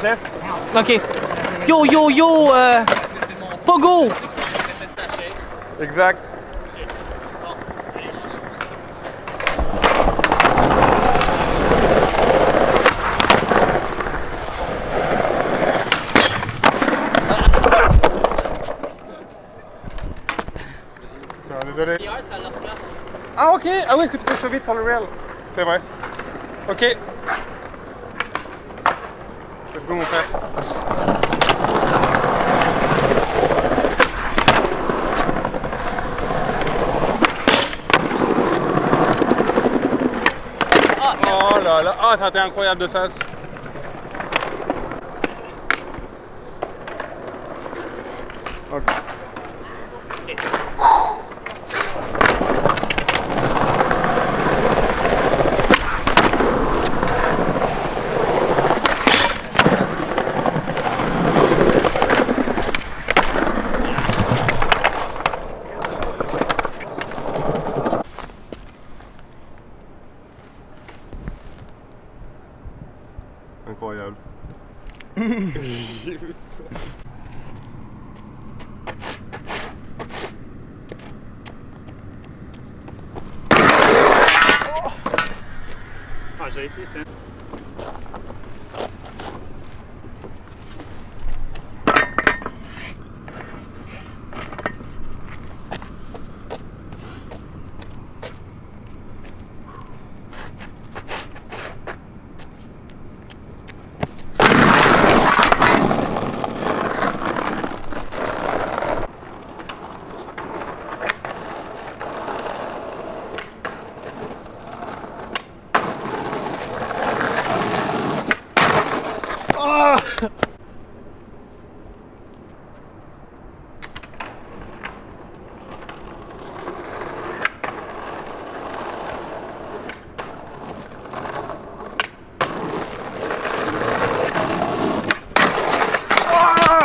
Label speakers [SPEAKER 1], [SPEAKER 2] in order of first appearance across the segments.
[SPEAKER 1] geste?
[SPEAKER 2] Ok. Yo, yo, yo, euh, Pogo!
[SPEAKER 1] Exact. Désolé. Ah ok, ah oui, est-ce que tu fais ça vite sur le rail? C'est vrai. Ok. Let's go mon frère. Oh là là, ah ça a été incroyable de face. Ok. Incroyable.
[SPEAKER 3] Ah, j'ai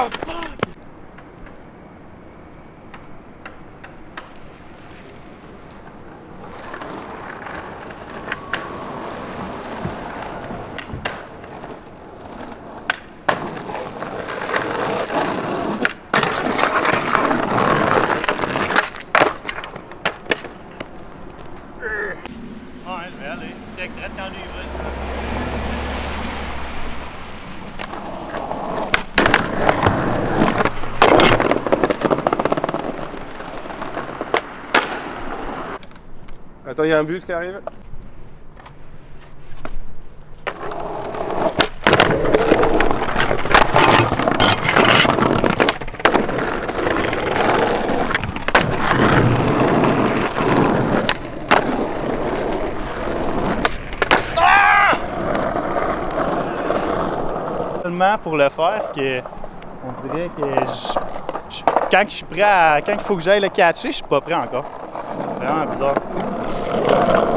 [SPEAKER 1] mouth! Il y a un bus qui arrive.
[SPEAKER 3] Tellement pour le faire que on dirait que quand je suis prêt à, quand il faut que j'aille le catcher, je suis pas prêt encore. C'est vraiment bizarre. Thank you.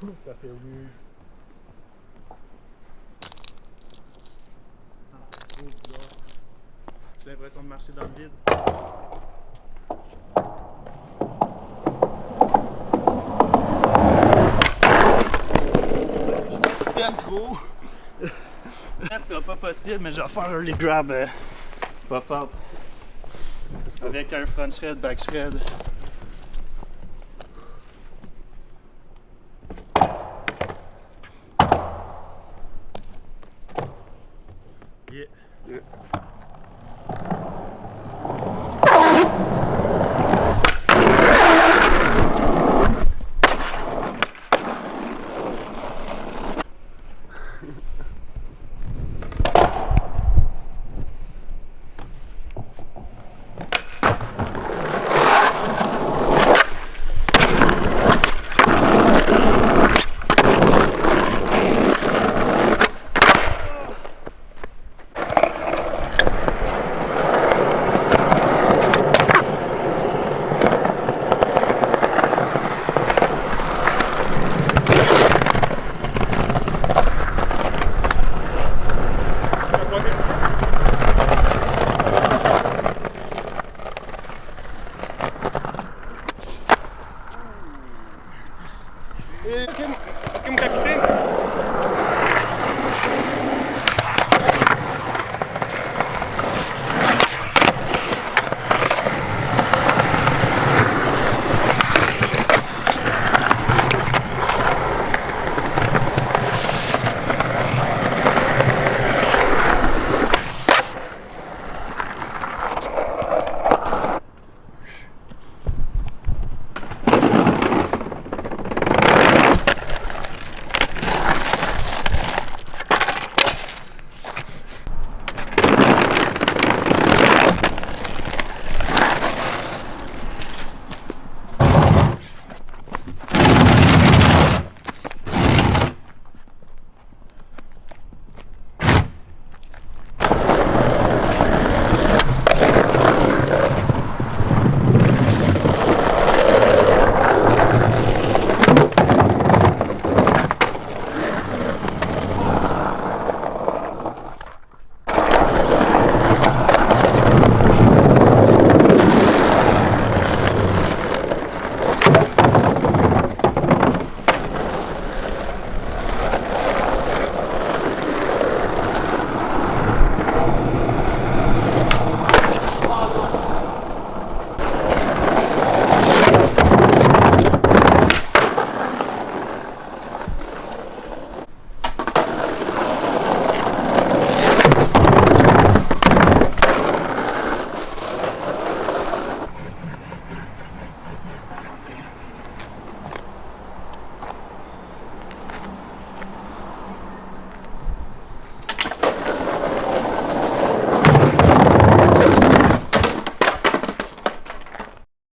[SPEAKER 3] Ça fait bizarre. J'ai l'impression de marcher dans le vide.
[SPEAKER 1] Bien trop.
[SPEAKER 3] Ça sera pas possible, mais je vais faire un grab euh, pas fort. Avec un front shred, back shred.